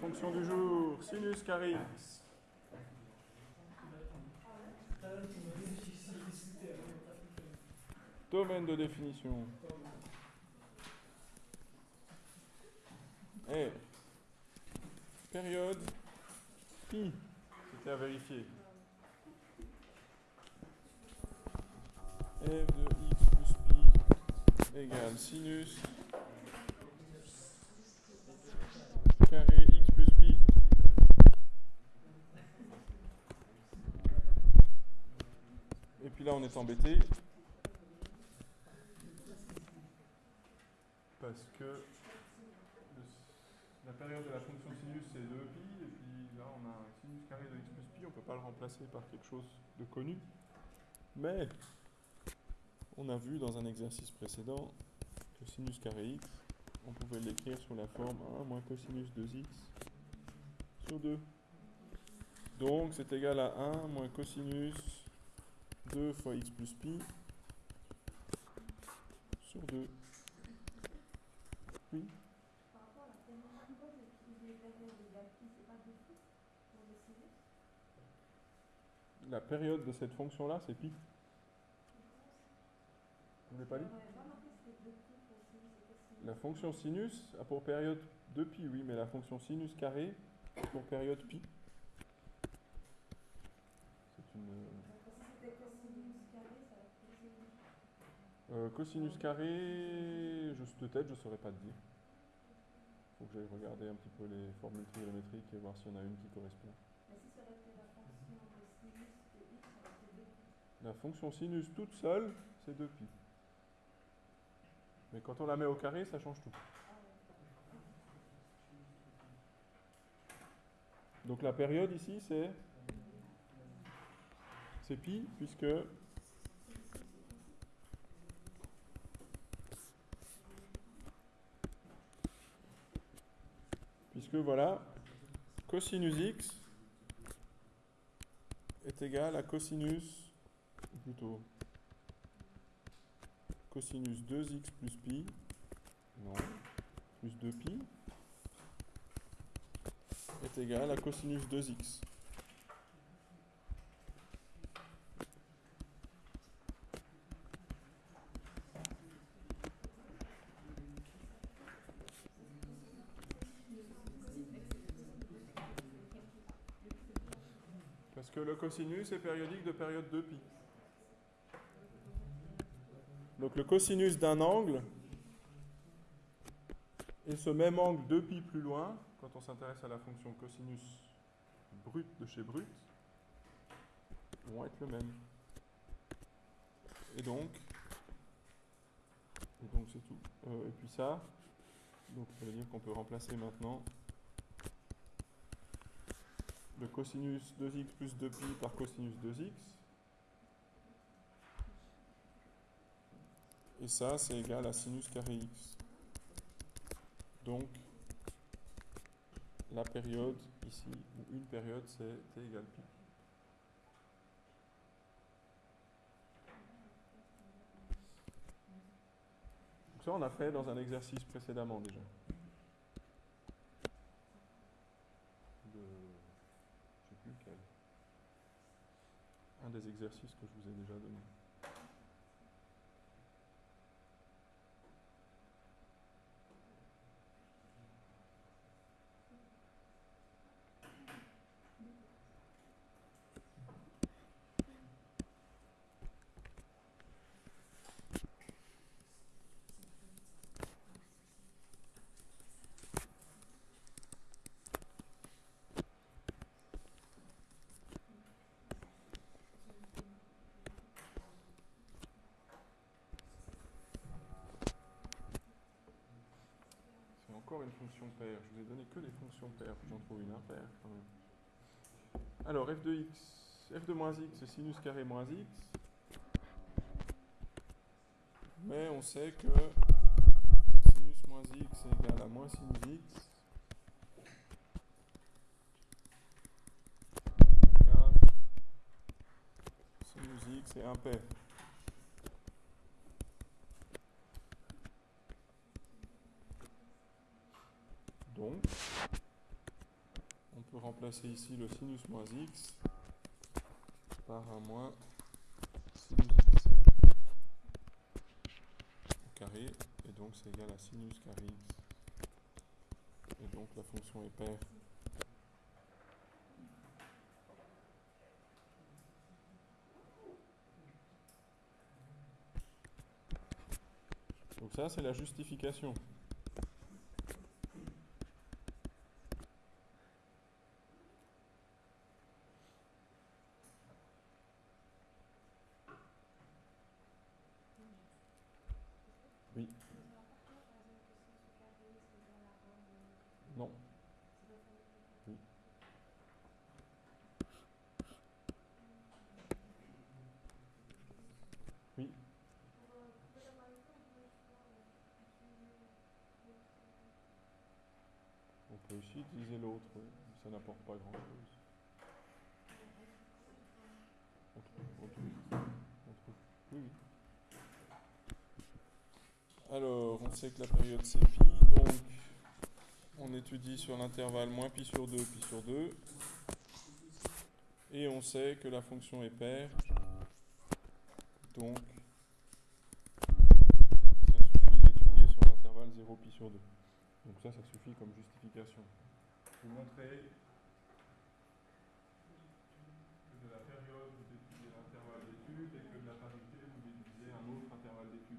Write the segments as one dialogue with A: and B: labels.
A: Fonction du jour, sinus carré. Domaine de définition. Et période pi. C'était à vérifier. f de x plus pi égale sinus carré x plus pi. Et puis on est embêté. Parce que la période de la fonction sinus c'est 2pi, et puis là on a un sinus carré de x plus pi, on ne peut pas le remplacer par quelque chose de connu. Mais on a vu dans un exercice précédent que sinus carré x, on pouvait l'écrire sous la forme 1 moins cosinus 2x sur 2. Donc c'est égal à 1 moins cosinus 2 fois x plus pi sur 2. Oui.
B: La période de
A: cette fonction-là, c'est pi. Vous l'avez pas lu? La fonction sinus a pour période 2 pi, oui, mais la fonction sinus carré a pour période pi. C'est une...
B: Donc, si c'était cosinus carré, ça va être cosinus.
A: Euh, cosinus carré, juste de tête, je ne saurais pas te dire. faut que j'aille regarder un petit peu les formules trigonométriques et voir s'il y en a une qui correspond.
B: Mais si ça aurait été la fonction de sinus de x, ça aurait été de pi.
A: La fonction sinus toute seule, c'est 2 pi. Mais quand on la met au carré, ça change tout. Donc la période ici, c'est c'est pi, puisque puisque voilà, cosinus x est égal à cosinus, ou plutôt cosinus 2x plus pi, non, plus 2pi, est égal à cosinus 2x. Que le cosinus est périodique de période 2pi. Donc le cosinus d'un angle et ce même angle 2pi plus loin, quand on s'intéresse à la fonction cosinus brut de chez brut, vont être le même. Et donc, et donc c'est tout. Euh, et puis ça, donc ça veut dire qu'on peut remplacer maintenant le cosinus 2x plus 2pi par cosinus 2x. Et ça, c'est égal à sinus carré x. Donc, la période ici, ou une période, c'est t égale pi. Donc ça, on a fait dans un exercice précédemment déjà. De... Je sais plus lequel. Un des exercices que je vous ai déjà donné. C'est encore une fonction paire. Je vous ai donné que des fonctions paires, puis j'en trouve une impaire quand même. Alors, f de x, f de moins x, c'est sinus carré moins x. Mais on sait que sinus moins x est égal à moins sinus x. Sinus x est impair. Donc, peut remplacer ici le sinus moins x par un moins sinus x au carré, et donc c'est égal à sinus carré x. Et donc la fonction est paire. Donc ça, c'est la justification. Oui. Non. Oui. Oui. On peut aussi utiliser l'autre, oui. ça n'apporte pas grand-chose. On trouve, on trouve, on trouve. Oui, oui. Alors, on sait que la période c'est pi, donc on étudie sur l'intervalle moins pi sur 2, pi sur 2. Et on sait que la fonction est paire, donc ça suffit d'étudier sur l'intervalle 0 pi sur 2. Donc ça, ça suffit comme justification. Vous montrez que de la période, vous étudiez l'intervalle d'étude et que de la parité, vous étudiez un autre intervalle d'étude.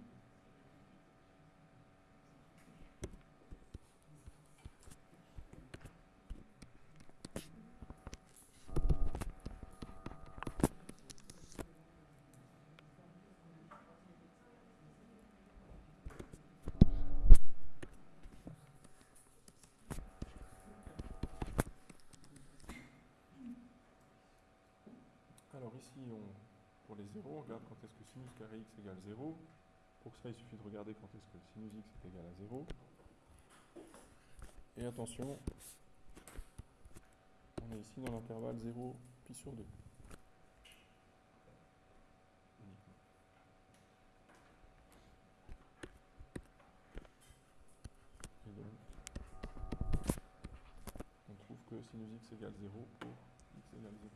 A: Ici, pour les zéros, on regarde quand est-ce que sinus carré x égale 0. Pour ça, il suffit de regarder quand est-ce que sinus x est égal à 0. Et attention, on est ici dans l'intervalle 0 pi sur 2. Uniquement. Et donc, on trouve que sinus x égale 0 pour x égale 0.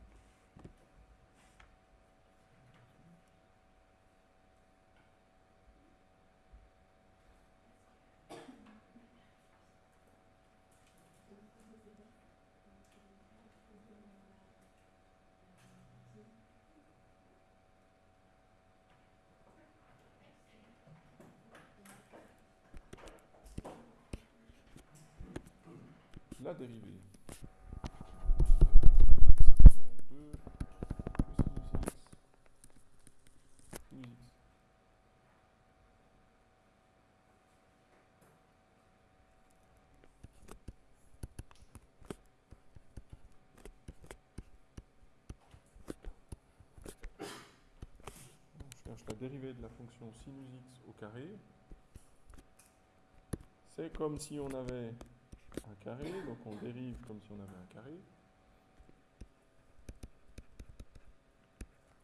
A: la dérivée. x égale 2 cosinus x sinus x. On cherche la dérivée de la fonction sinus x au carré. C'est comme si on avait un carré, donc on dérive comme si on avait un carré.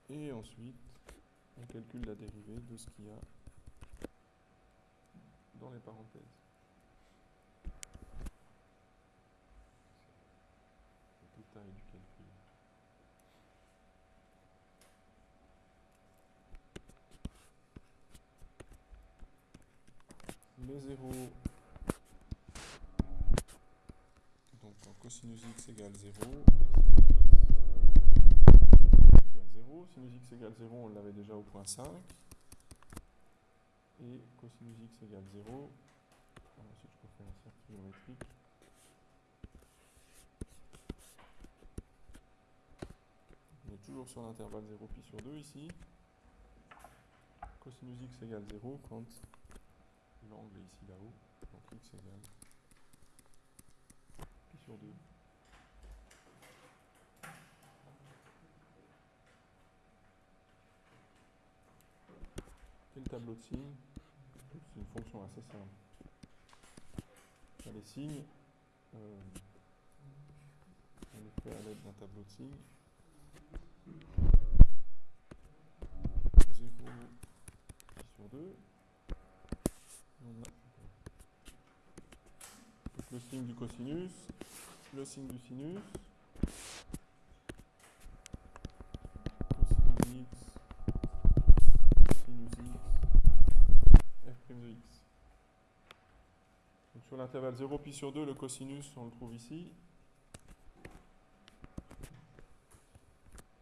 A: Et ensuite, on calcule la dérivée de ce qu'il y a dans les parenthèses. Le détail du calcul. Les zéros Donc quand cosinus x égale 0, égale 0, sinus x égale 0, on l'avait déjà au point 5. Et cosinus x égale 0. Ensuite, je peux faire un cercle géométrique. On est toujours sur l'intervalle 0 pi sur 2 ici. Cosinus x égale 0 quand l'angle est ici là-haut. Donc x égale sur 2. Et le tableau de signes, c'est une fonction assez simple. Les signes, euh, on les fait à l'aide d'un tableau de signes. 0 pi sur 2. Et on le signe du cosinus le signe du sinus. Cosinus x, sinus x, f' de x. Donc sur l'intervalle 0 pi sur 2, le cosinus, on le trouve ici.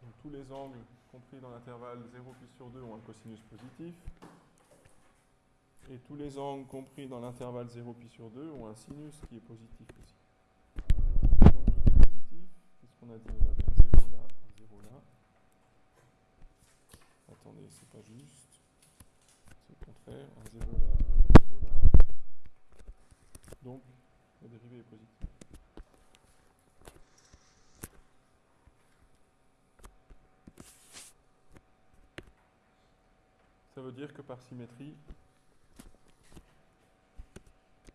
A: Donc tous les angles compris dans l'intervalle 0 pi sur 2 ont un cosinus positif. Et tous les angles compris dans l'intervalle 0 pi sur 2 ont un sinus qui est positif aussi. Donc tout est positif. Qu'est-ce qu'on a dit On avait un 0 là, un 0 là. Attendez, c'est pas juste. C'est le contraire. Un 0 là, un 0 là. Donc la dérivée est positive. Ça veut dire que par symétrie,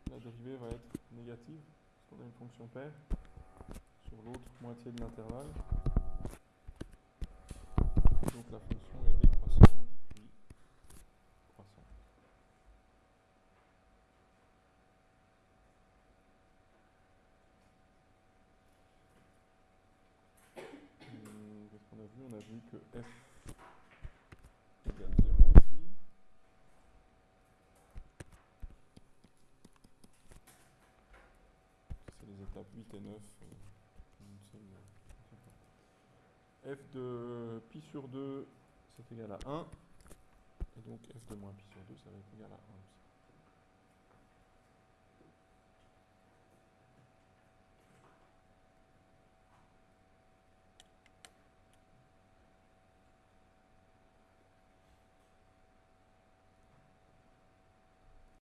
A: la dérivée va être négative, parce qu'on a une fonction paire l'autre moitié de l'intervalle. Donc la fonction est décroissante, puis croissante. Hum, Qu'est-ce qu'on a vu? On a vu que f égale 0 ici. C'est les étapes 8 et 9. euh, une seule, euh, f de pi sur 2, c'est égal à 1. Et donc f de moins pi sur 2, ça va être égal à 1 aussi.